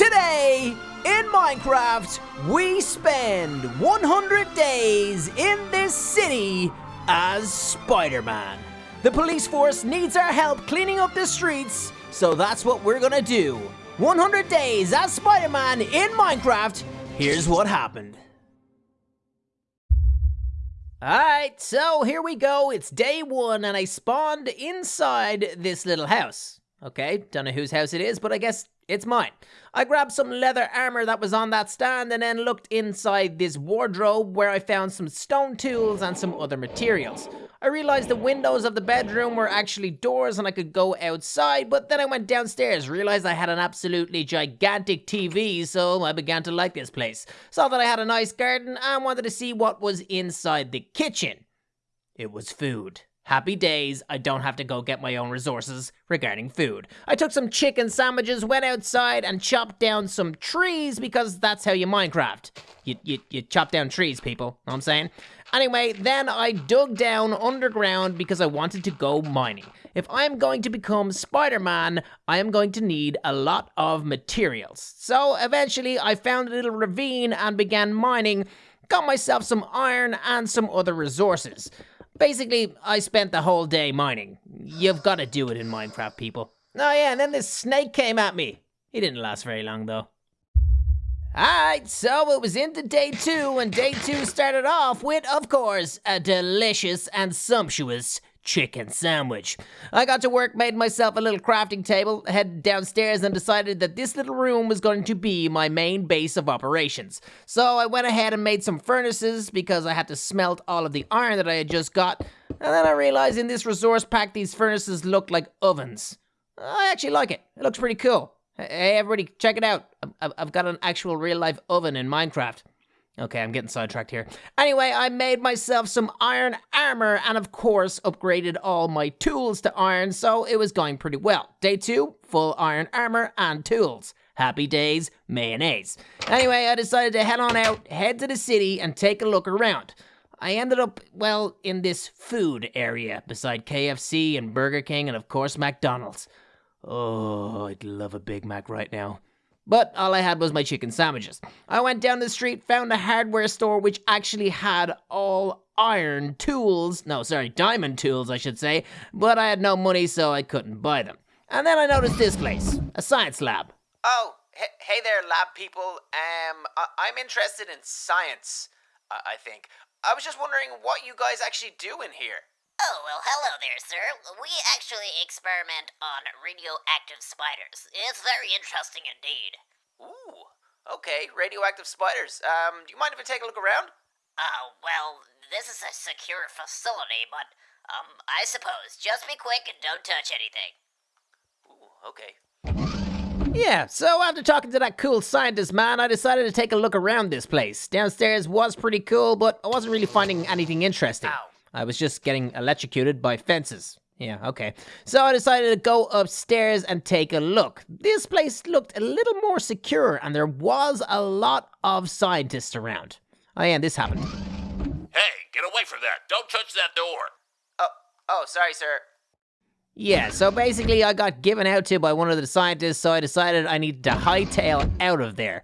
Today, in Minecraft, we spend 100 days in this city as Spider-Man. The police force needs our help cleaning up the streets, so that's what we're gonna do. 100 days as Spider-Man in Minecraft. Here's what happened. Alright, so here we go. It's day one, and I spawned inside this little house. Okay, don't know whose house it is, but I guess it's mine. I grabbed some leather armor that was on that stand and then looked inside this wardrobe where I found some stone tools and some other materials. I realized the windows of the bedroom were actually doors and I could go outside, but then I went downstairs, realized I had an absolutely gigantic TV, so I began to like this place. Saw that I had a nice garden and wanted to see what was inside the kitchen. It was food. Happy days, I don't have to go get my own resources regarding food. I took some chicken sandwiches, went outside, and chopped down some trees because that's how you Minecraft. You, you, you chop down trees, people, know what I'm saying? Anyway, then I dug down underground because I wanted to go mining. If I'm going to become Spider-Man, I am going to need a lot of materials. So eventually I found a little ravine and began mining, got myself some iron and some other resources. Basically, I spent the whole day mining. You've got to do it in Minecraft, people. Oh yeah, and then this snake came at me. He didn't last very long, though. Alright, so it was into day two, and day two started off with, of course, a delicious and sumptuous chicken sandwich. I got to work, made myself a little crafting table, headed downstairs, and decided that this little room was going to be my main base of operations. So I went ahead and made some furnaces because I had to smelt all of the iron that I had just got. And then I realized in this resource pack, these furnaces looked like ovens. I actually like it. It looks pretty cool. Hey, everybody, check it out. I've got an actual real life oven in Minecraft. Okay, I'm getting sidetracked here. Anyway, I made myself some iron armor and, of course, upgraded all my tools to iron, so it was going pretty well. Day two, full iron armor and tools. Happy days, mayonnaise. Anyway, I decided to head on out, head to the city, and take a look around. I ended up, well, in this food area beside KFC and Burger King and, of course, McDonald's. Oh, I'd love a Big Mac right now. But all I had was my chicken sandwiches. I went down the street, found a hardware store which actually had all iron tools. No, sorry, diamond tools, I should say. But I had no money, so I couldn't buy them. And then I noticed this place a science lab. Oh, hey there, lab people. Um, I- am interested in science, I-, I think. I was just wondering what you guys actually do in here. Oh, well, hello there, sir. We actually experiment on radioactive spiders. It's very interesting indeed. Ooh, okay, radioactive spiders. Um, do you mind if I take a look around? Uh, well, this is a secure facility, but, um, I suppose. Just be quick and don't touch anything. Ooh, okay. Yeah, so after talking to that cool scientist man, I decided to take a look around this place. Downstairs was pretty cool, but I wasn't really finding anything interesting. Ow. I was just getting electrocuted by fences. Yeah, okay. So I decided to go upstairs and take a look. This place looked a little more secure, and there was a lot of scientists around. Oh yeah, this happened. Hey, get away from that! Don't touch that door! Oh, oh, sorry, sir. Yeah, so basically I got given out to by one of the scientists, so I decided I needed to hightail out of there.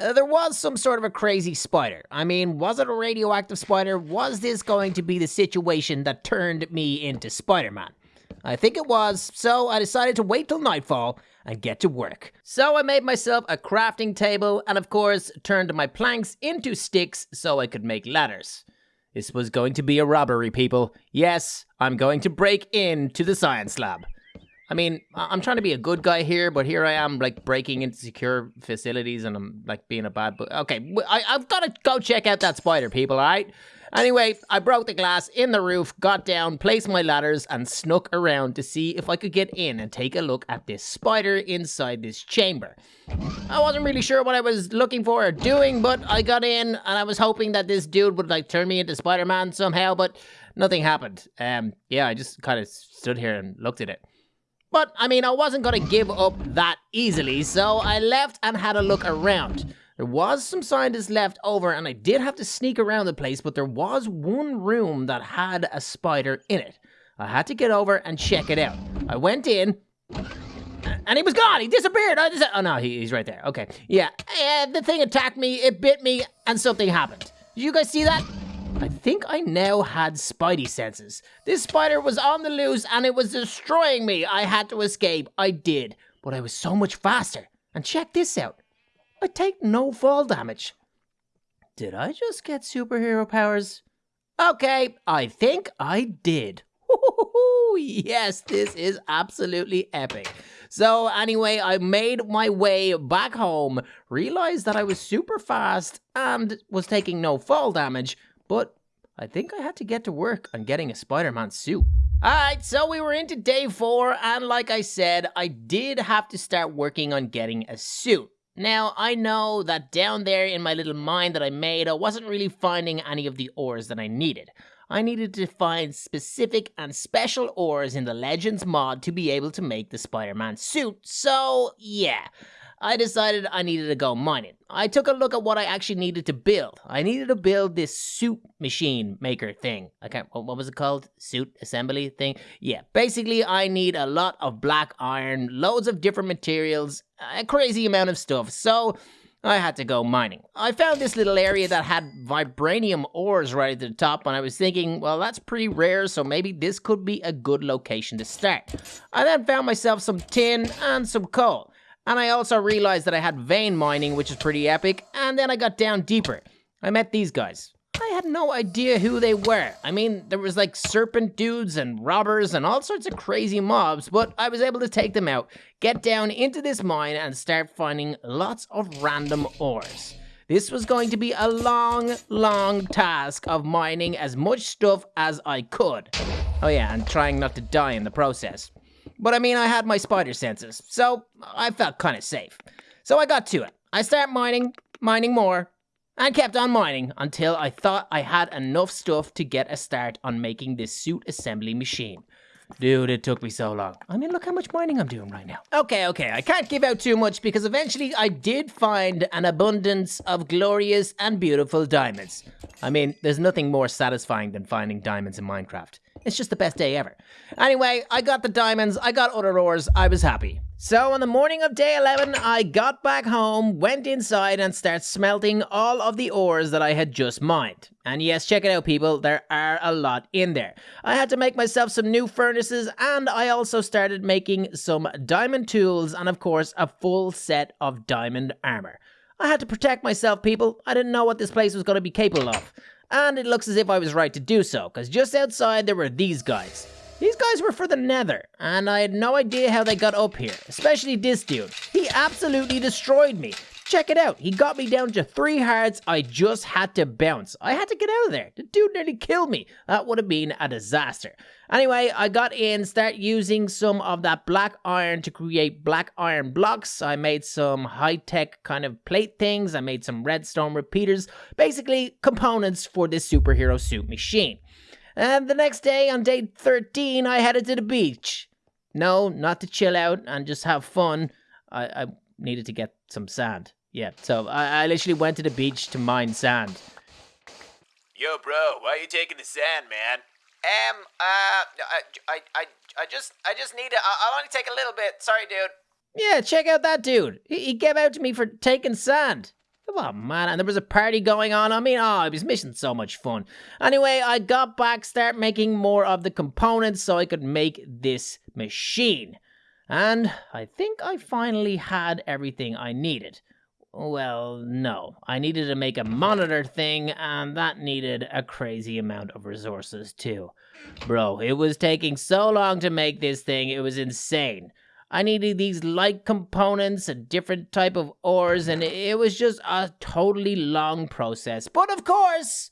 Uh, there was some sort of a crazy spider. I mean, was it a radioactive spider? Was this going to be the situation that turned me into Spider-Man? I think it was, so I decided to wait till nightfall and get to work. So I made myself a crafting table and of course turned my planks into sticks so I could make ladders. This was going to be a robbery, people. Yes, I'm going to break into the science lab. I mean, I'm trying to be a good guy here, but here I am, like, breaking into secure facilities and I'm, like, being a bad boy. Okay, I, I've got to go check out that spider, people, all right? Anyway, I broke the glass in the roof, got down, placed my ladders, and snuck around to see if I could get in and take a look at this spider inside this chamber. I wasn't really sure what I was looking for or doing, but I got in and I was hoping that this dude would like turn me into Spider-Man somehow, but nothing happened. Um, yeah, I just kind of stood here and looked at it. But, I mean, I wasn't gonna give up that easily, so I left and had a look around. There was some scientists left over, and I did have to sneak around the place, but there was one room that had a spider in it. I had to get over and check it out. I went in, and he was gone. He disappeared. Oh no, he, he's right there. Okay, yeah. And the thing attacked me. It bit me, and something happened. Did you guys see that? I think I now had spidey senses. This spider was on the loose and it was destroying me. I had to escape. I did, but I was so much faster. And check this out. I take no fall damage. Did I just get superhero powers? Okay, I think I did. yes, this is absolutely epic. So, anyway, I made my way back home, realized that I was super fast and was taking no fall damage, but I think I had to get to work on getting a Spider Man suit. Alright, so we were into day four, and like I said, I did have to start working on getting a suit. Now, I know that down there in my little mine that I made, I wasn't really finding any of the ores that I needed. I needed to find specific and special ores in the Legends mod to be able to make the Spider Man suit, so yeah. I decided I needed to go mining. I took a look at what I actually needed to build. I needed to build this suit machine maker thing. I can't, what was it called? Suit assembly thing? Yeah, basically, I need a lot of black iron, loads of different materials, a crazy amount of stuff. So, I had to go mining. I found this little area that had vibranium ores right at the top, and I was thinking, well, that's pretty rare, so maybe this could be a good location to start. I then found myself some tin and some coal. And I also realized that I had vein mining, which is pretty epic, and then I got down deeper. I met these guys. I had no idea who they were. I mean, there was like serpent dudes and robbers and all sorts of crazy mobs, but I was able to take them out, get down into this mine, and start finding lots of random ores. This was going to be a long, long task of mining as much stuff as I could. Oh yeah, and trying not to die in the process. But I mean, I had my spider senses, so I felt kind of safe. So I got to it. I started mining, mining more, and kept on mining until I thought I had enough stuff to get a start on making this suit assembly machine. Dude, it took me so long. I mean, look how much mining I'm doing right now. Okay, okay, I can't give out too much because eventually I did find an abundance of glorious and beautiful diamonds. I mean, there's nothing more satisfying than finding diamonds in Minecraft. It's just the best day ever. Anyway, I got the diamonds, I got ores, I was happy. So on the morning of day 11, I got back home, went inside and started smelting all of the ores that I had just mined. And yes, check it out people, there are a lot in there. I had to make myself some new furnaces and I also started making some diamond tools and of course a full set of diamond armor. I had to protect myself people, I didn't know what this place was going to be capable of. And it looks as if I was right to do so, because just outside there were these guys. These guys were for the nether, and I had no idea how they got up here, especially this dude. He absolutely destroyed me. Check it out, he got me down to three hearts, I just had to bounce. I had to get out of there. The dude nearly killed me. That would have been a disaster. Anyway, I got in, start using some of that black iron to create black iron blocks. I made some high-tech kind of plate things. I made some redstone repeaters. Basically, components for this superhero suit machine. And the next day, on day 13, I headed to the beach. No, not to chill out and just have fun. I, I needed to get some sand. Yeah, so I, I literally went to the beach to mine sand. Yo, bro, why are you taking the sand, man? Um, uh, I, I, I, I just, I just need to, I'll only take a little bit. Sorry, dude. Yeah, check out that dude. He, he gave out to me for taking sand. Come on, man. And there was a party going on. I mean, oh, I was missing so much fun. Anyway, I got back, start making more of the components so I could make this machine. And I think I finally had everything I needed. Well, no. I needed to make a monitor thing, and that needed a crazy amount of resources, too. Bro, it was taking so long to make this thing, it was insane. I needed these light components, a different type of ores, and it was just a totally long process. But of course,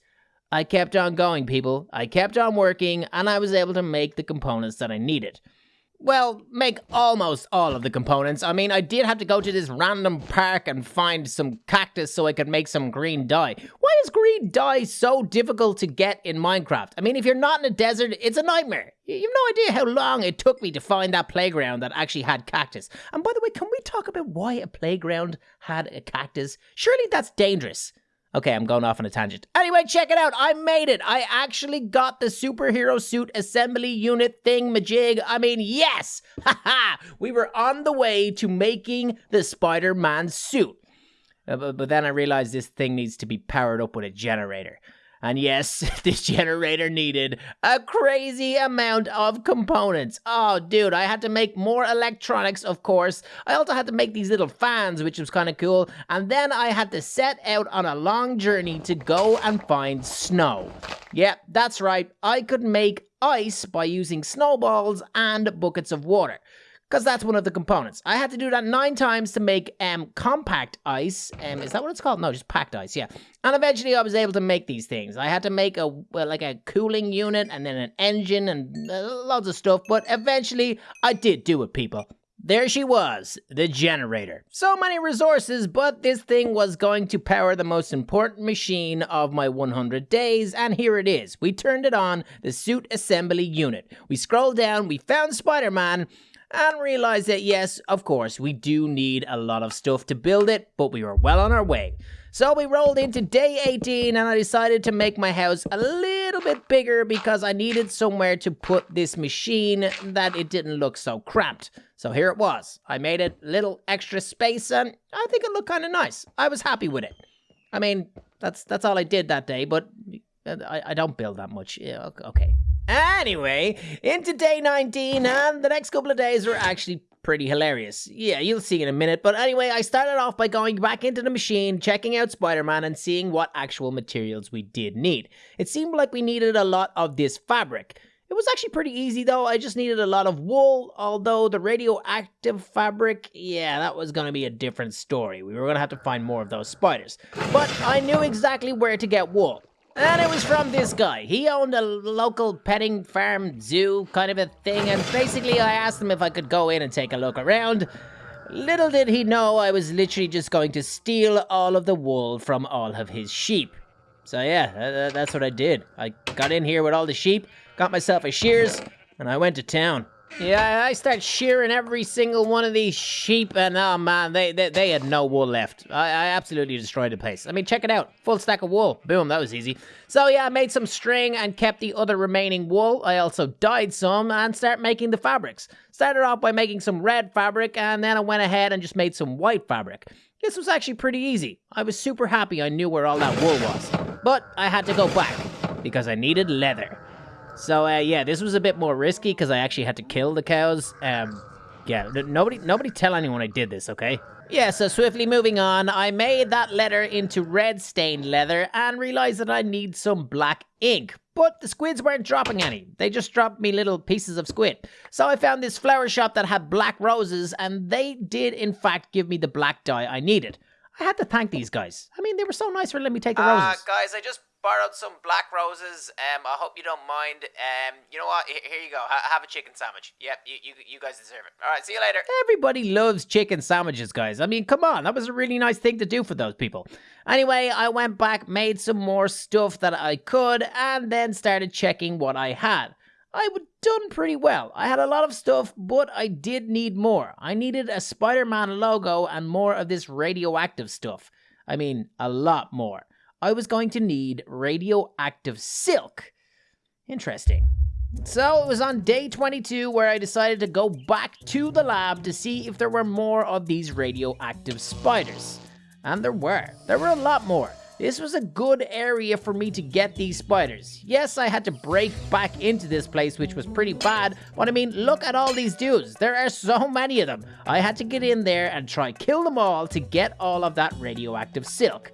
I kept on going, people. I kept on working, and I was able to make the components that I needed. Well, make almost all of the components. I mean, I did have to go to this random park and find some cactus so I could make some green dye. Why is green dye so difficult to get in Minecraft? I mean, if you're not in a desert, it's a nightmare. You have no idea how long it took me to find that playground that actually had cactus. And by the way, can we talk about why a playground had a cactus? Surely that's dangerous. Okay, I'm going off on a tangent. Anyway, check it out. I made it. I actually got the superhero suit assembly unit thing majig. I mean, yes! Haha! we were on the way to making the Spider Man suit. Uh, but, but then I realized this thing needs to be powered up with a generator. And yes, this generator needed a crazy amount of components. Oh, dude, I had to make more electronics, of course. I also had to make these little fans, which was kind of cool. And then I had to set out on a long journey to go and find snow. Yep, that's right. I could make ice by using snowballs and buckets of water because that's one of the components. I had to do that nine times to make um compact ice. Um, is that what it's called? No, just packed ice. Yeah. And eventually, I was able to make these things. I had to make a well, like a cooling unit and then an engine and uh, loads of stuff. But eventually, I did do it, people. There she was, the generator. So many resources, but this thing was going to power the most important machine of my 100 days, and here it is. We turned it on, the suit assembly unit. We scrolled down, we found Spider Man, and realized that yes, of course, we do need a lot of stuff to build it, but we were well on our way. So we rolled into day 18 and I decided to make my house a little bit bigger because I needed somewhere to put this machine that it didn't look so cramped. So here it was. I made it little extra space and I think it looked kind of nice. I was happy with it. I mean, that's that's all I did that day, but uh, I, I don't build that much. Yeah, okay. Anyway, into day 19, and the next couple of days were actually pretty hilarious. Yeah, you'll see in a minute. But anyway, I started off by going back into the machine, checking out Spider Man, and seeing what actual materials we did need. It seemed like we needed a lot of this fabric. It was actually pretty easy though, I just needed a lot of wool, although the radioactive fabric, yeah, that was gonna be a different story. We were gonna have to find more of those spiders. But I knew exactly where to get wool. And it was from this guy. He owned a local petting farm zoo kind of a thing, and basically I asked him if I could go in and take a look around. Little did he know I was literally just going to steal all of the wool from all of his sheep. So yeah, that's what I did. I got in here with all the sheep, got myself a shears, and I went to town. Yeah, I start shearing every single one of these sheep, and oh man, they they, they had no wool left. I, I absolutely destroyed the place. I mean, check it out, full stack of wool. Boom, that was easy. So yeah, I made some string and kept the other remaining wool. I also dyed some and start making the fabrics. Started off by making some red fabric, and then I went ahead and just made some white fabric. This was actually pretty easy. I was super happy I knew where all that wool was. But I had to go back, because I needed leather. So uh, yeah, this was a bit more risky because I actually had to kill the cows. Um, yeah, nobody, nobody tell anyone I did this, okay? Yeah, so swiftly moving on, I made that letter into red stained leather and realized that I need some black ink. But the squids weren't dropping any. They just dropped me little pieces of squid. So I found this flower shop that had black roses, and they did in fact give me the black dye I needed. I had to thank these guys. I mean, they were so nice for letting me take the roses. Uh, guys, I just borrowed some black roses. Um, I hope you don't mind. Um, you know what? Here you go. have a chicken sandwich. Yep, you, you, you guys deserve it. All right, see you later. Everybody loves chicken sandwiches, guys. I mean, come on. That was a really nice thing to do for those people. Anyway, I went back, made some more stuff that I could, and then started checking what I had. I would done pretty well. I had a lot of stuff, but I did need more. I needed a Spider-Man logo and more of this radioactive stuff. I mean, a lot more. I was going to need radioactive silk. Interesting. So it was on day 22 where I decided to go back to the lab to see if there were more of these radioactive spiders. And there were. There were a lot more. This was a good area for me to get these spiders. Yes, I had to break back into this place, which was pretty bad, but I mean, look at all these dudes. There are so many of them. I had to get in there and try kill them all to get all of that radioactive silk.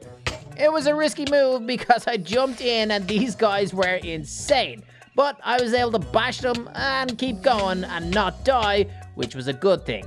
It was a risky move because I jumped in and these guys were insane. But I was able to bash them and keep going and not die, which was a good thing.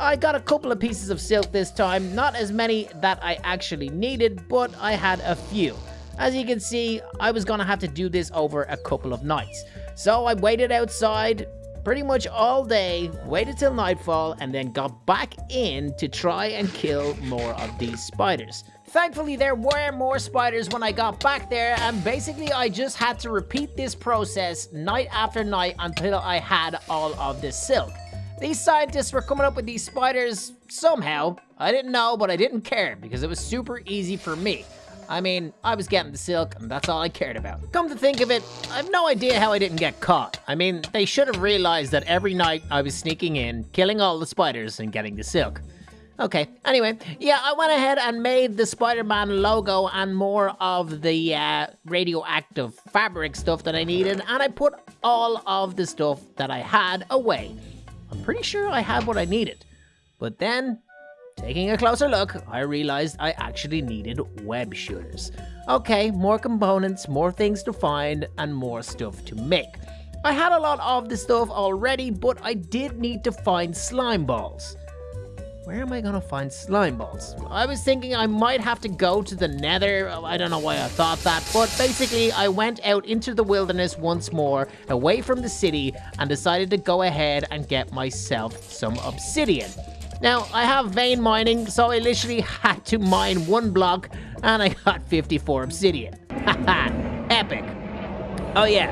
I got a couple of pieces of silk this time, not as many that I actually needed, but I had a few. As you can see, I was gonna have to do this over a couple of nights. So I waited outside pretty much all day, waited till nightfall, and then got back in to try and kill more of these spiders. Thankfully, there were more spiders when I got back there, and basically I just had to repeat this process night after night until I had all of the silk. These scientists were coming up with these spiders somehow. I didn't know, but I didn't care because it was super easy for me. I mean, I was getting the silk, and that's all I cared about. Come to think of it, I have no idea how I didn't get caught. I mean, they should have realized that every night I was sneaking in, killing all the spiders, and getting the silk. Okay, anyway, yeah, I went ahead and made the Spider-Man logo and more of the uh, radioactive fabric stuff that I needed, and I put all of the stuff that I had away. I'm pretty sure I had what I needed. But then, taking a closer look, I realized I actually needed web shooters. Okay, more components, more things to find, and more stuff to make. I had a lot of the stuff already, but I did need to find slime balls. Where am I gonna find slime balls? I was thinking I might have to go to the nether. I don't know why I thought that, but basically I went out into the wilderness once more, away from the city, and decided to go ahead and get myself some obsidian. Now, I have vein mining, so I literally had to mine one block, and I got 54 obsidian. Haha, epic. Oh yeah,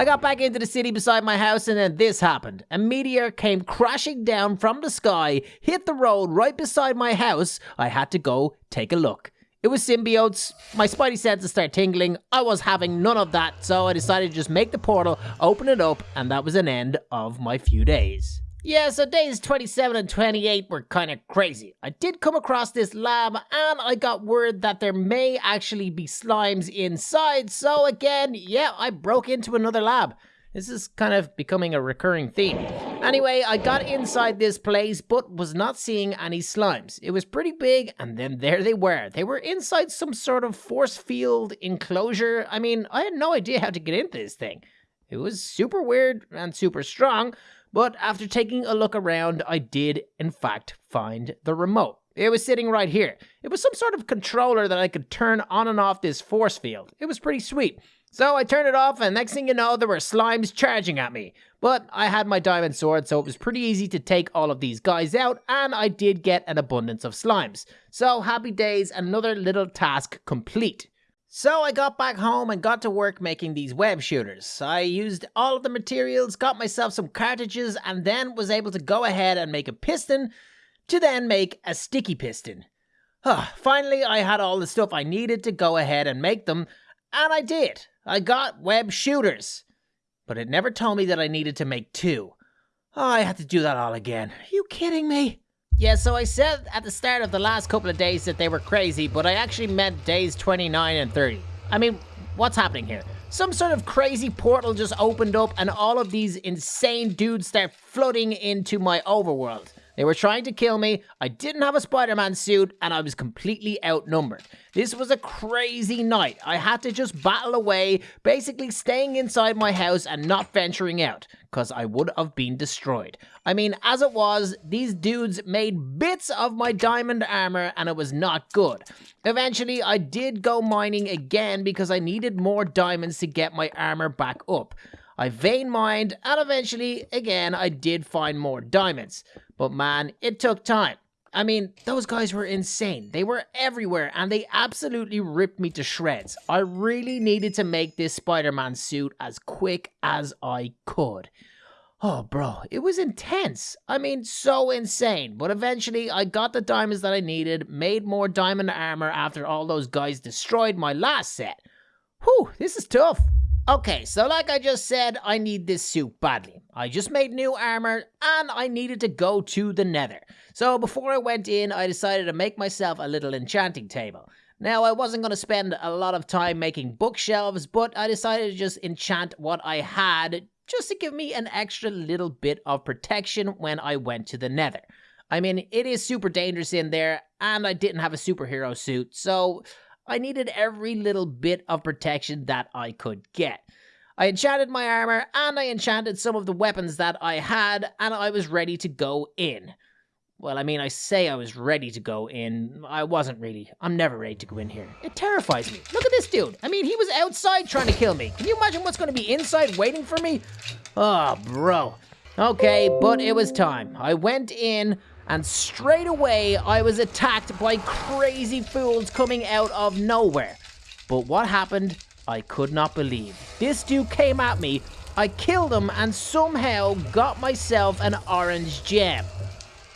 I got back into the city beside my house and then this happened. A meteor came crashing down from the sky, hit the road right beside my house. I had to go take a look. It was symbiotes. My spidey senses started tingling. I was having none of that, so I decided to just make the portal, open it up, and that was an end of my few days. Yeah, so days 27 and 28 were kind of crazy. I did come across this lab and I got word that there may actually be slimes inside, so again, yeah, I broke into another lab. This is kind of becoming a recurring theme. Anyway, I got inside this place but was not seeing any slimes. It was pretty big and then there they were. They were inside some sort of force field enclosure. I mean, I had no idea how to get into this thing. It was super weird and super strong, but after taking a look around, I did, in fact, find the remote. It was sitting right here. It was some sort of controller that I could turn on and off this force field. It was pretty sweet. So I turned it off, and next thing you know, there were slimes charging at me. But I had my diamond sword, so it was pretty easy to take all of these guys out, and I did get an abundance of slimes. So happy days, another little task complete. So I got back home and got to work making these web shooters. I used all of the materials, got myself some cartridges, and then was able to go ahead and make a piston to then make a sticky piston. Finally, I had all the stuff I needed to go ahead and make them, and I did. I got web shooters. But it never told me that I needed to make two. Oh, I had to do that all again. Are you kidding me? Yeah, so I said at the start of the last couple of days that they were crazy, but I actually meant days 29 and 30. I mean, what's happening here? Some sort of crazy portal just opened up and all of these insane dudes start flooding into my overworld. They were trying to kill me, I didn't have a Spider-Man suit, and I was completely outnumbered. This was a crazy night. I had to just battle away, basically staying inside my house and not venturing out, because I would have been destroyed. I mean, as it was, these dudes made bits of my diamond armor and it was not good. Eventually, I did go mining again because I needed more diamonds to get my armor back up. I vein mined, and eventually, again, I did find more diamonds. But man, it took time. I mean, those guys were insane. They were everywhere and they absolutely ripped me to shreds. I really needed to make this Spider-Man suit as quick as I could. Oh, bro, it was intense. I mean, so insane. But eventually, I got the diamonds that I needed, made more diamond armor after all those guys destroyed my last set. Whew, this is tough. Okay, so like I just said, I need this suit badly. I just made new armor and I needed to go to the nether. So before I went in, I decided to make myself a little enchanting table. Now, I wasn't going to spend a lot of time making bookshelves, but I decided to just enchant what I had just to give me an extra little bit of protection when I went to the nether. I mean, it is super dangerous in there, and I didn't have a superhero suit, so I needed every little bit of protection that I could get. I enchanted my armor and I enchanted some of the weapons that I had, and I was ready to go in. Well, I mean, I say I was ready to go in. I wasn't really. I'm never ready to go in here. It terrifies me. Look at this dude. I mean, he was outside trying to kill me. Can you imagine what's going to be inside waiting for me? Oh, bro. Okay, but it was time. I went in and straight away I was attacked by crazy fools coming out of nowhere. But what happened, I could not believe. This dude came at me, I killed him, and somehow got myself an orange gem.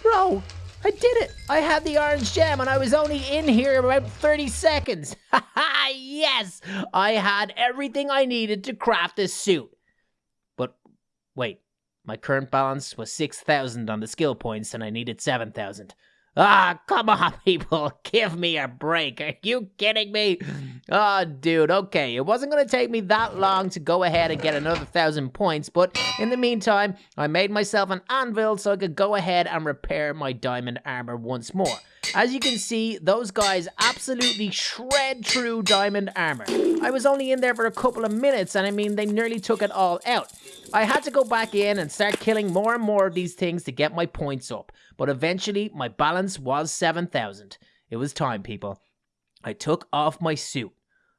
Bro, I did it! I had the orange gem and I was only in here about 30 seconds. Ha ha! yes! I had everything I needed to craft this suit. But wait, my current balance was 6,000 on the skill points and I needed 7,000. Ah, come on, people. Give me a break. Are you kidding me? Oh, dude, okay. It wasn't going to take me that long to go ahead and get another thousand points, but in the meantime, I made myself an anvil so I could go ahead and repair my diamond armor once more. As you can see, those guys absolutely shred through diamond armor. I was only in there for a couple of minutes, and I mean, they nearly took it all out. I had to go back in and start killing more and more of these things to get my points up, but eventually my balance was 7,000. It was time, people. I took off my suit.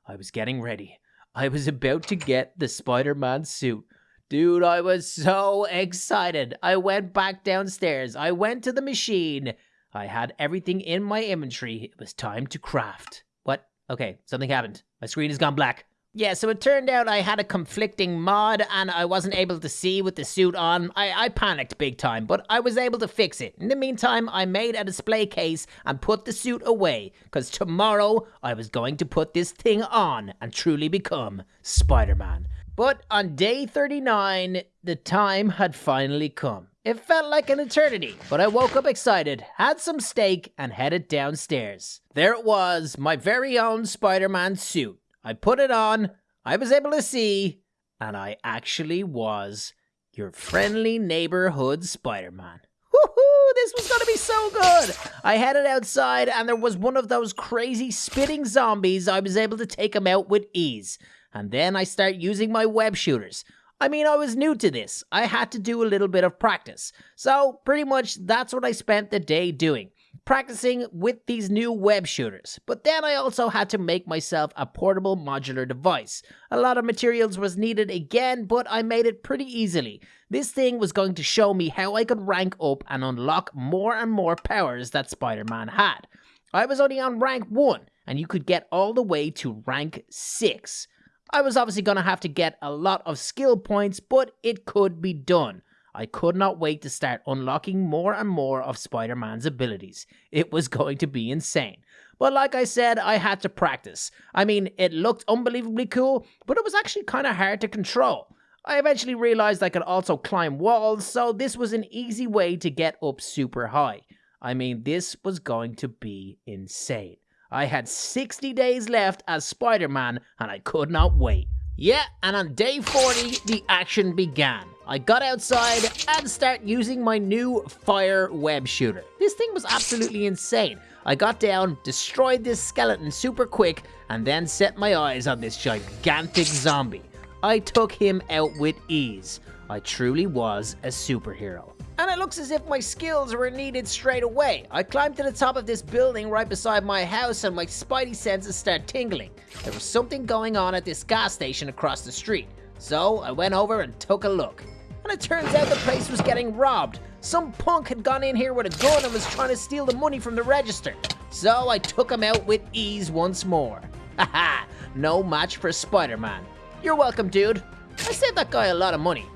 I was getting ready. I was about to get the Spider Man suit. Dude, I was so excited. I went back downstairs. I went to the machine. I had everything in my inventory. It was time to craft. What? Okay, something happened. My screen has gone black. Yeah, so it turned out I had a conflicting mod and I wasn't able to see with the suit on. I, I panicked big time, but I was able to fix it. In the meantime, I made a display case and put the suit away, because tomorrow I was going to put this thing on and truly become Spider Man. But on day 39, the time had finally come. It felt like an eternity, but I woke up excited, had some steak, and headed downstairs. There it was, my very own Spider Man suit. I put it on, I was able to see, and I actually was your friendly neighborhood Spider Man. Woohoo! This was gonna be so good! I headed outside, and there was one of those crazy spitting zombies. I was able to take him out with ease. And then I start using my web shooters. I mean, I was new to this. I had to do a little bit of practice. So, pretty much, that's what I spent the day doing practicing with these new web shooters. But then I also had to make myself a portable modular device. A lot of materials was needed again, but I made it pretty easily. This thing was going to show me how I could rank up and unlock more and more powers that Spider-Man had. I was only on rank 1, and you could get all the way to rank 6. I was obviously going to have to get a lot of skill points, but it could be done. I could not wait to start unlocking more and more of Spider Man's abilities. It was going to be insane. But like I said, I had to practice. I mean, it looked unbelievably cool, but it was actually kind of hard to control. I eventually realized I could also climb walls, so this was an easy way to get up super high. I mean, this was going to be insane. I had 60 days left as Spider Man, and I could not wait. Yeah, and on day 40, the action began. I got outside and start using my new fire web shooter. This thing was absolutely insane. I got down, destroyed this skeleton super quick, and then set my eyes on this gigantic zombie. I took him out with ease. I truly was a superhero. And it looks as if my skills were needed straight away. I climbed to the top of this building right beside my house and my spidey senses start tingling. There was something going on at this gas station across the street. So I went over and took a look and it turns out the place was getting robbed. Some punk had gone in here with a gun and was trying to steal the money from the register. So I took him out with ease once more. Haha, no match for Spider-Man. You're welcome, dude. I saved that guy a lot of money.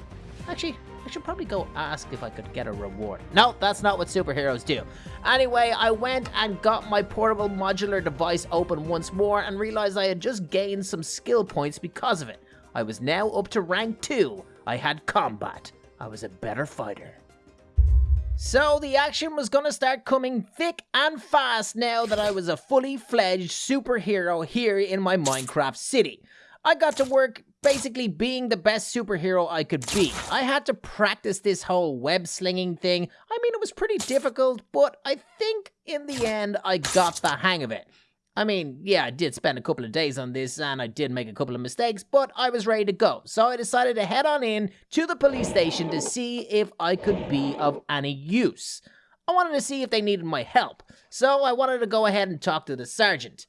Actually, I should probably go ask if I could get a reward. No, that's not what superheroes do. Anyway, I went and got my portable modular device open once more and realized I had just gained some skill points because of it. I was now up to rank 2, I had combat. I was a better fighter. So the action was gonna start coming thick and fast now that I was a fully fledged superhero here in my Minecraft city. I got to work basically being the best superhero I could be. I had to practice this whole web slinging thing. I mean, it was pretty difficult, but I think in the end I got the hang of it. I mean, yeah, I did spend a couple of days on this and I did make a couple of mistakes, but I was ready to go. So I decided to head on in to the police station to see if I could be of any use. I wanted to see if they needed my help, so I wanted to go ahead and talk to the sergeant.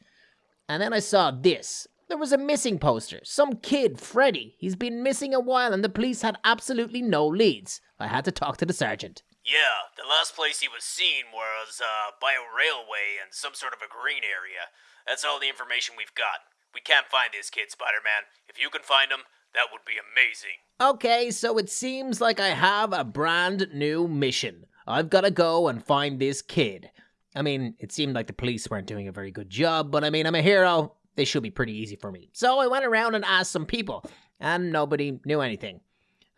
And then I saw this. There was a missing poster. Some kid, Freddy. He's been missing a while and the police had absolutely no leads. I had to talk to the sergeant. Yeah, the last place he was seen was uh, by a railway and some sort of a green area. That's all the information we've got. We can't find this kid, Spider Man. If you can find him, that would be amazing. Okay, so it seems like I have a brand new mission. I've got to go and find this kid. I mean, it seemed like the police weren't doing a very good job, but I mean, I'm a hero. They should be pretty easy for me. So I went around and asked some people, and nobody knew anything.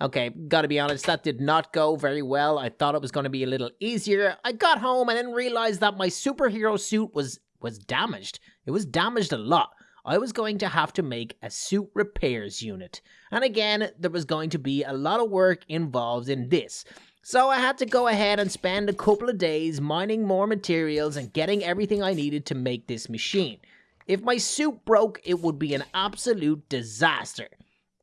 Okay, gotta be honest, that did not go very well. I thought it was gonna be a little easier. I got home and then realized that my superhero suit was was damaged. It was damaged a lot. I was going to have to make a suit repairs unit. And again, there was going to be a lot of work involved in this. So I had to go ahead and spend a couple of days mining more materials and getting everything I needed to make this machine. If my suit broke, it would be an absolute disaster.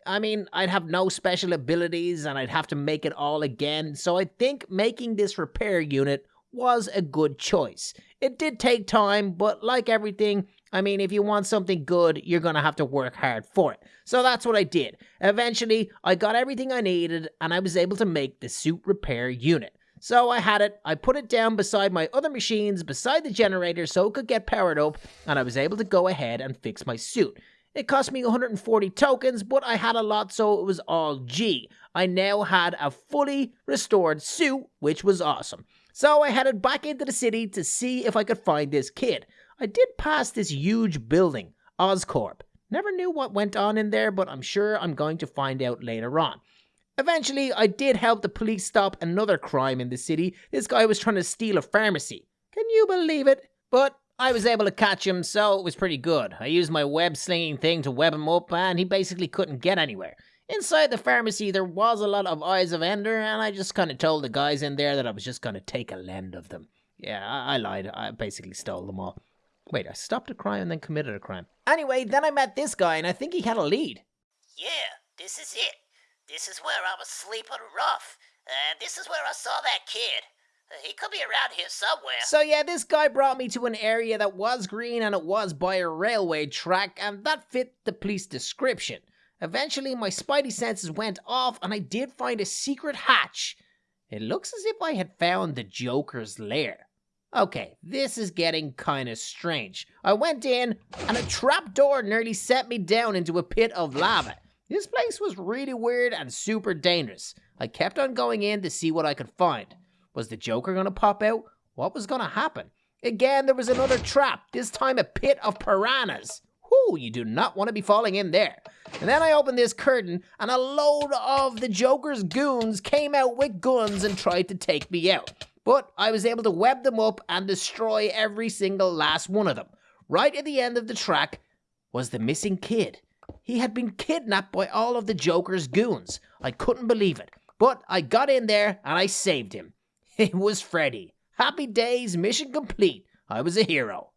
I mean, I'd have no special abilities and I'd have to make it all again, so I think making this repair unit was a good choice. It did take time, but like everything, I mean, if you want something good, you're gonna have to work hard for it. So that's what I did. Eventually, I got everything I needed and I was able to make the suit repair unit. So I had it, I put it down beside my other machines, beside the generator so it could get powered up, and I was able to go ahead and fix my suit. It cost me 140 tokens, but I had a lot, so it was all G. I now had a fully restored suit, which was awesome. So I headed back into the city to see if I could find this kid. I did pass this huge building, Oscorp. Never knew what went on in there, but I'm sure I'm going to find out later on. Eventually, I did help the police stop another crime in the city. This guy was trying to steal a pharmacy. Can you believe it? But I was able to catch him, so it was pretty good. I used my web slinging thing to web him up, and he basically couldn't get anywhere. Inside the pharmacy, there was a lot of Eyes of Ender, and I just kind of told the guys in there that I was just going to take a lend of them. Yeah, I, I lied. I basically stole them all. Wait, I stopped a crime and then committed a crime. Anyway, then I met this guy, and I think he had a lead. Yeah, this is it. This is where I was sleeping rough. And this is where I saw that kid. He could be around here somewhere. So yeah, this guy brought me to an area that was green and it was by a railway track, and that fit the police description. Eventually, my spidey senses went off, and I did find a secret hatch. It looks as if I had found the Joker's lair. Okay, this is getting kinda strange. I went in, and a trapdoor nearly set me down into a pit of lava. This place was really weird and super dangerous. I kept on going in to see what I could find. Was the Joker gonna pop out? What was gonna happen? Again, there was another trap, this time a pit of piranhas. Whoo, you do not want to be falling in there. And then I opened this curtain, and a load of the Joker's goons came out with guns and tried to take me out. But I was able to web them up and destroy every single last one of them. Right at the end of the track was the missing kid. He had been kidnapped by all of the Joker's goons. I couldn't believe it. But I got in there and I saved him. It was Freddy. Happy days, mission complete. I was a hero.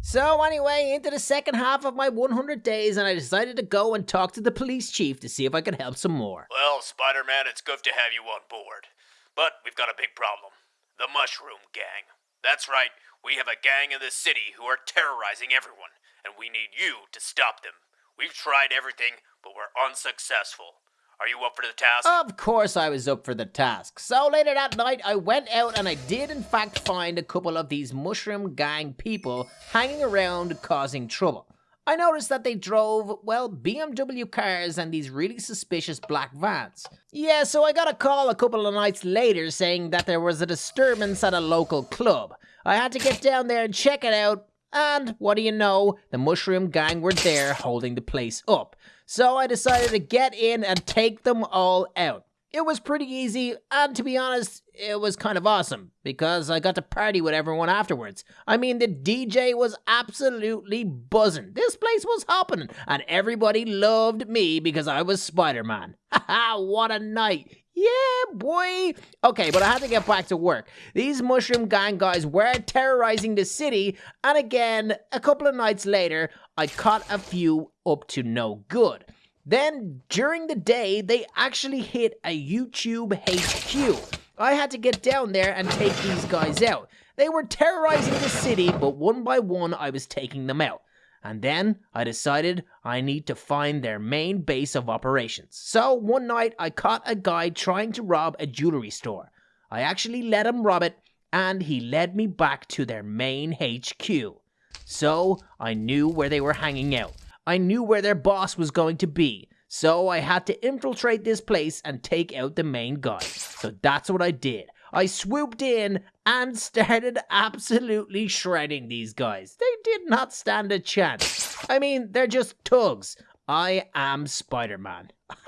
So, anyway, into the second half of my 100 days, and I decided to go and talk to the police chief to see if I could help some more. Well, Spider Man, it's good to have you on board. But we've got a big problem the Mushroom Gang. That's right, we have a gang in the city who are terrorizing everyone, and we need you to stop them. We've tried everything, but we're unsuccessful. Are you up for the task? Of course, I was up for the task. So later that night, I went out and I did, in fact, find a couple of these mushroom gang people hanging around causing trouble. I noticed that they drove, well, BMW cars and these really suspicious black vans. Yeah, so I got a call a couple of nights later saying that there was a disturbance at a local club. I had to get down there and check it out, and what do you know, the mushroom gang were there holding the place up. So I decided to get in and take them all out. It was pretty easy, and to be honest, it was kind of awesome because I got to party with everyone afterwards. I mean, the DJ was absolutely buzzing. This place was hopping, and everybody loved me because I was Spider Man. Haha, what a night! Yeah, boy. Okay, but I had to get back to work. These mushroom gang guys were terrorizing the city, and again, a couple of nights later, I caught a few up to no good. Then, during the day, they actually hit a YouTube HQ. I had to get down there and take these guys out. They were terrorizing the city, but one by one, I was taking them out. And then I decided I need to find their main base of operations. So one night I caught a guy trying to rob a jewelry store. I actually let him rob it, and he led me back to their main HQ. So I knew where they were hanging out. I knew where their boss was going to be. So I had to infiltrate this place and take out the main guy. So that's what I did. I swooped in and started absolutely shredding these guys. They did not stand a chance. I mean, they're just tugs. I am Spider Man.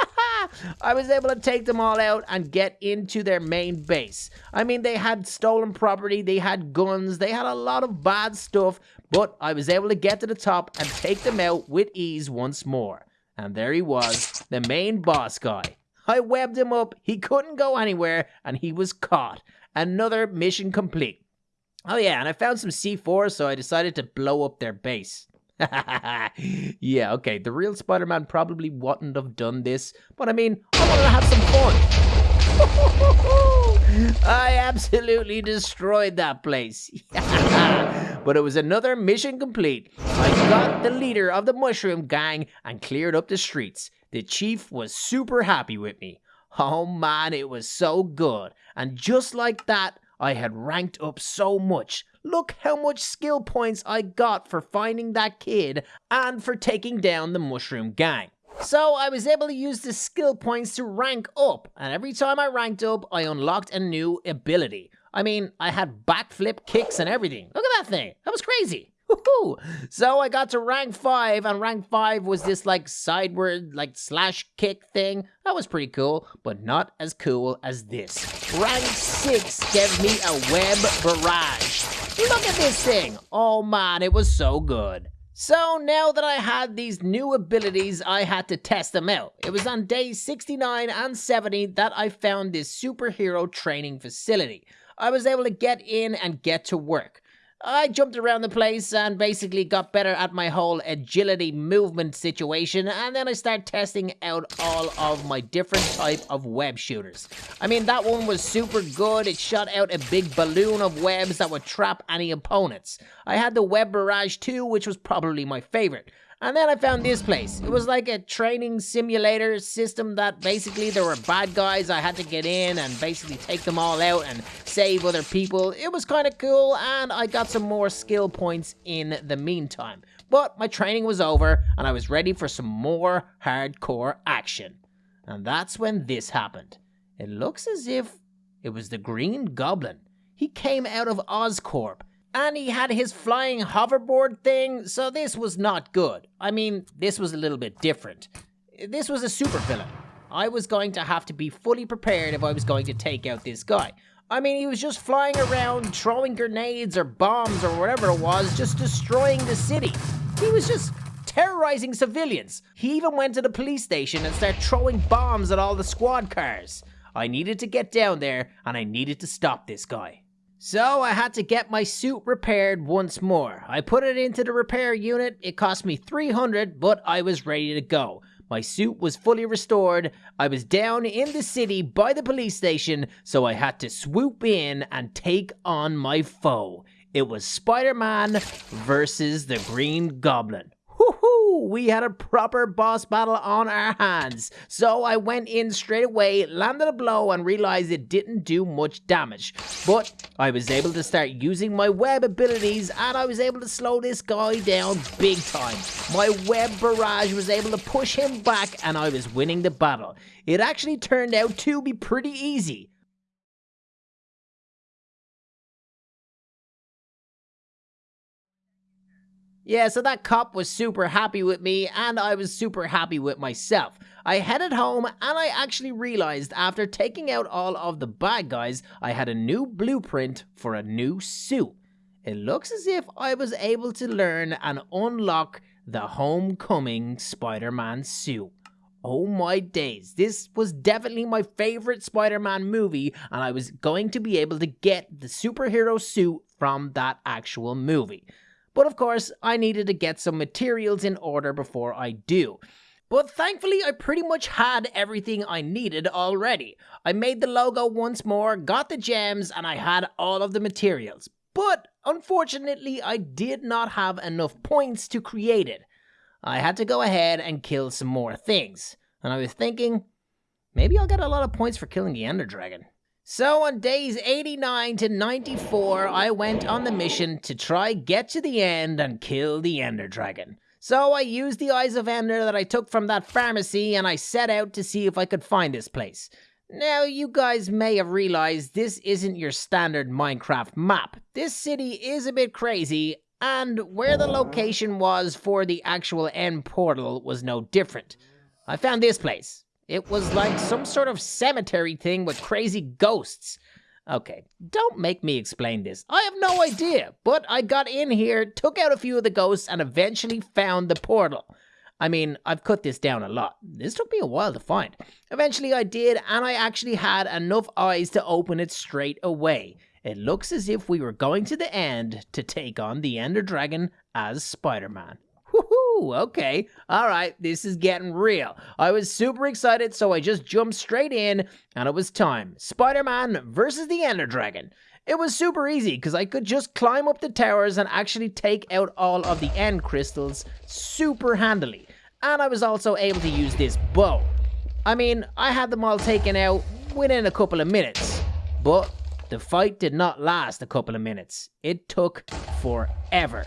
I was able to take them all out and get into their main base. I mean, they had stolen property, they had guns, they had a lot of bad stuff, but I was able to get to the top and take them out with ease once more. And there he was, the main boss guy. I webbed him up, he couldn't go anywhere, and he was caught. Another mission complete. Oh yeah, and I found some C4, so I decided to blow up their base. yeah, okay, the real Spider-Man probably wouldn't have done this, but I mean, I wanted to have some fun. I absolutely destroyed that place. but it was another mission complete. I got the leader of the Mushroom Gang and cleared up the streets. The chief was super happy with me. Oh man, it was so good. And just like that, I had ranked up so much. Look how much skill points I got for finding that kid and for taking down the Mushroom Gang. So I was able to use the skill points to rank up, and every time I ranked up, I unlocked a new ability. I mean, I had backflip kicks and everything. Look at that thing. That was crazy. Woohoo! So I got to rank 5, and rank 5 was this like sideward, like slash kick thing. That was pretty cool, but not as cool as this. Rank 6 gave me a web barrage. Look at this thing! Oh man, it was so good. So now that I had these new abilities, I had to test them out. It was on days 69 and 70 that I found this superhero training facility. I was able to get in and get to work. I jumped around the place and basically got better at my whole agility movement situation and then I started testing out all of my different type of web shooters. I mean that one was super good, it shot out a big balloon of webs that would trap any opponents. I had the Web Barrage 2 which was probably my favorite. And then I found this place. It was like a training simulator system that basically there were bad guys. I had to get in and basically take them all out and save other people. It was kind of cool and I got some more skill points in the meantime. But my training was over and I was ready for some more hardcore action. And that's when this happened. It looks as if it was the Green Goblin. He came out of Oscorp and he had his flying hoverboard thing, so this was not good. I mean, this was a little bit different. This was a supervillain. I was going to have to be fully prepared if I was going to take out this guy. I mean, he was just flying around, throwing grenades or bombs or whatever it was, just destroying the city. He was just terrorizing civilians. He even went to the police station and started throwing bombs at all the squad cars. I needed to get down there, and I needed to stop this guy. So I had to get my suit repaired once more. I put it into the repair unit. It cost me 300, but I was ready to go. My suit was fully restored. I was down in the city by the police station, so I had to swoop in and take on my foe. It was Spider-Man versus the Green Goblin. Woohoo! We had a proper boss battle on our hands. So I went in straight away, landed a blow, and realized it didn't do much damage. But I was able to start using my web abilities, and I was able to slow this guy down big time. My web barrage was able to push him back, and I was winning the battle. It actually turned out to be pretty easy. Yeah, so that cop was super happy with me, and I was super happy with myself. I headed home, and I actually realized after taking out all of the bad guys, I had a new blueprint for a new suit. It looks as if I was able to learn and unlock the Homecoming Spider Man suit. Oh my days, this was definitely my favorite Spider Man movie, and I was going to be able to get the superhero suit from that actual movie. But of course, I needed to get some materials in order before I do. But thankfully, I pretty much had everything I needed already. I made the logo once more, got the gems, and I had all of the materials. But unfortunately, I did not have enough points to create it. I had to go ahead and kill some more things. And I was thinking, maybe I'll get a lot of points for killing the Ender Dragon. So on days 89 to 94, I went on the mission to try get to the end and kill the Ender Dragon. So I used the Eyes of Ender that I took from that pharmacy and I set out to see if I could find this place. Now, you guys may have realized this isn't your standard Minecraft map. This city is a bit crazy, and where the location was for the actual end portal was no different. I found this place. It was like some sort of cemetery thing with crazy ghosts. Okay, don't make me explain this. I have no idea, but I got in here, took out a few of the ghosts, and eventually found the portal. I mean, I've cut this down a lot. This took me a while to find. Eventually I did, and I actually had enough eyes to open it straight away. It looks as if we were going to the end to take on the Ender Dragon as Spider-Man. Okay, alright, this is getting real. I was super excited, so I just jumped straight in, and it was time. Spider-Man versus the Ender Dragon. It was super easy because I could just climb up the towers and actually take out all of the end crystals super handily. And I was also able to use this bow. I mean, I had them all taken out within a couple of minutes. But the fight did not last a couple of minutes. It took forever.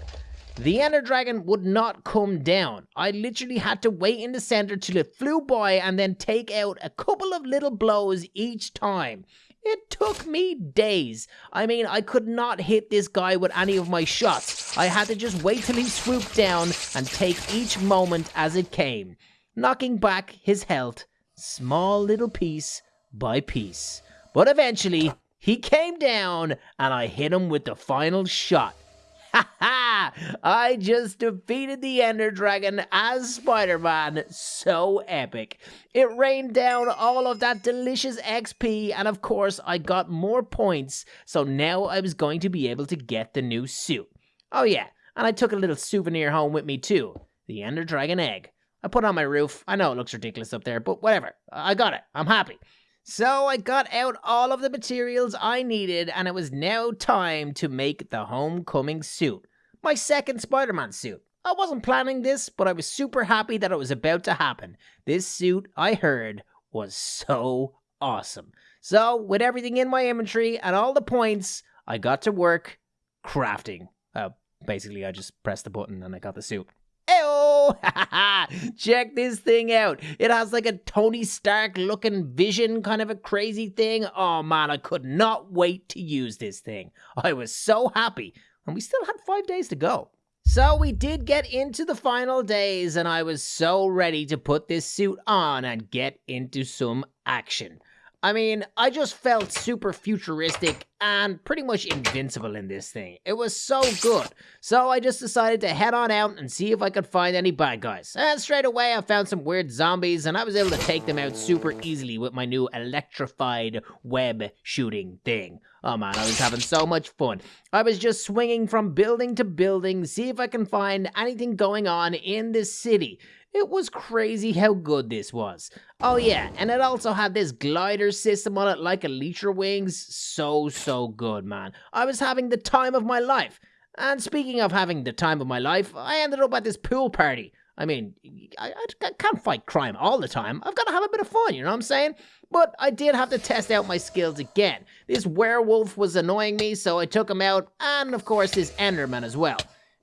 The Ender Dragon would not come down. I literally had to wait in the center till it flew by and then take out a couple of little blows each time. It took me days. I mean, I could not hit this guy with any of my shots. I had to just wait till he swooped down and take each moment as it came, knocking back his health, small little piece by piece. But eventually, he came down and I hit him with the final shot. I just defeated the Ender Dragon as Spider Man. So epic. It rained down all of that delicious XP, and of course, I got more points, so now I was going to be able to get the new suit. Oh, yeah, and I took a little souvenir home with me too the Ender Dragon egg. I put on my roof. I know it looks ridiculous up there, but whatever. I got it. I'm happy. So I got out all of the materials I needed, and it was now time to make the homecoming suit. My second Spider Man suit. I wasn't planning this, but I was super happy that it was about to happen. This suit, I heard, was so awesome. So, with everything in my inventory and all the points, I got to work crafting. Uh, basically, I just pressed the button and I got the suit. Check this thing out. It has like a Tony Stark looking vision, kind of a crazy thing. Oh man, I could not wait to use this thing. I was so happy. And we still had five days to go. So we did get into the final days, and I was so ready to put this suit on and get into some action. I mean, I just felt super futuristic and pretty much invincible in this thing. It was so good. So I just decided to head on out and see if I could find any bad guys. And straight away I found some weird zombies and I was able to take them out super easily with my new electrified web shooting thing. Oh man, I was having so much fun. I was just swinging from building to building, see if I can find anything going on in this city. It was crazy how good this was. Oh yeah, and it also had this glider system on it like Elytra wings. So, so good, man. I was having the time of my life. And speaking of having the time of my life, I ended up at this pool party. I mean, I, I, can't fight crime all the time. I've got to have a bit of fun, you know what I'm saying? But I did have to test out my skills again. This werewolf was annoying me, so I took him out, and of course, this Enderman as well.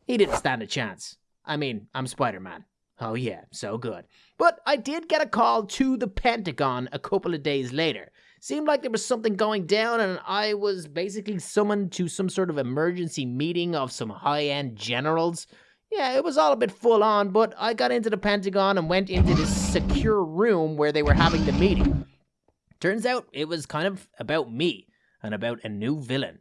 He didn't stand a chance. I mean, I'm Spider Man. Oh, yeah, so good. But I did get a call to the Pentagon a couple of days later. Seemed like there was something going down, and I was basically summoned to some sort of emergency meeting of some high end generals. Yeah, it was all a bit full on, but I got into the Pentagon and went into this secure room where they were having the meeting. Turns out it was kind of about me and about a new villain.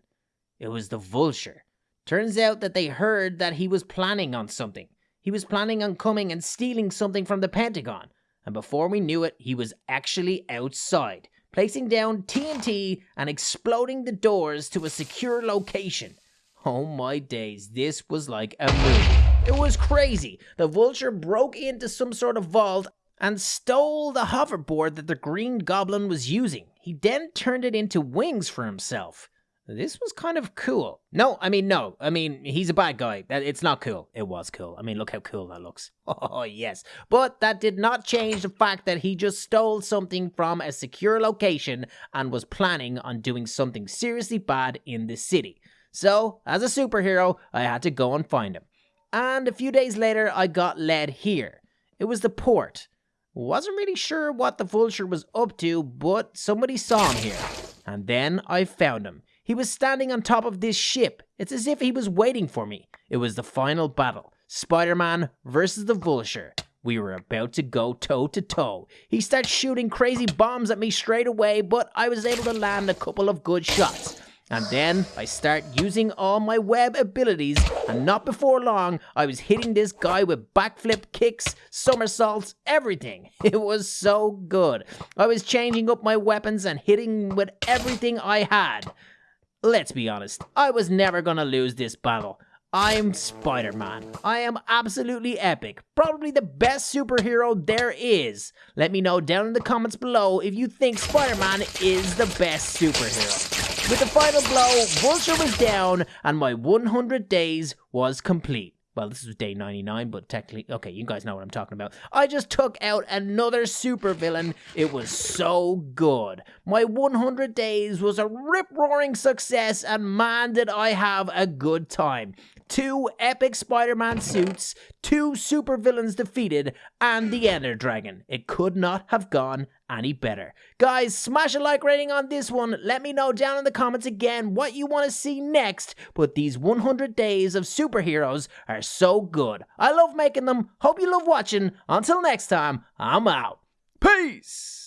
It was the Vulture. Turns out that they heard that he was planning on something. He was planning on coming and stealing something from the Pentagon, and before we knew it, he was actually outside, placing down TNT and exploding the doors to a secure location. Oh my days, this was like a movie. It was crazy. The vulture broke into some sort of vault and stole the hoverboard that the Green Goblin was using. He then turned it into wings for himself. This was kind of cool. No, I mean, no. I mean, he's a bad guy. It's not cool. It was cool. I mean, look how cool that looks. Oh, yes. But that did not change the fact that he just stole something from a secure location and was planning on doing something seriously bad in the city. So, as a superhero, I had to go and find him. And a few days later, I got led here. It was the port. Wasn't really sure what the vulture was up to, but somebody saw him here. And then I found him. He was standing on top of this ship. It's as if he was waiting for me. It was the final battle Spider Man versus the vulture. We were about to go toe to toe. He starts shooting crazy bombs at me straight away, but I was able to land a couple of good shots. And then I start using all my web abilities, and not before long, I was hitting this guy with backflip kicks, somersaults, everything. It was so good. I was changing up my weapons and hitting with everything I had. Let's be honest, I was never gonna lose this battle. I'm Spider Man. I am absolutely epic. Probably the best superhero there is. Let me know down in the comments below if you think Spider Man is the best superhero. With the final blow, Vulture was down and my 100 days was complete. Well, this was day 99, but technically, okay, you guys know what I'm talking about. I just took out another supervillain. It was so good. My 100 days was a rip roaring success, and man, did I have a good time two epic Spider Man suits, two supervillains defeated, and the Ender Dragon. It could not have gone any better. Guys, smash a like rating on this one. Let me know down in the comments again what you want to see next. But these 100 days of superheroes are so good. I love making them. Hope you love watching. Until next time, I'm out. Peace!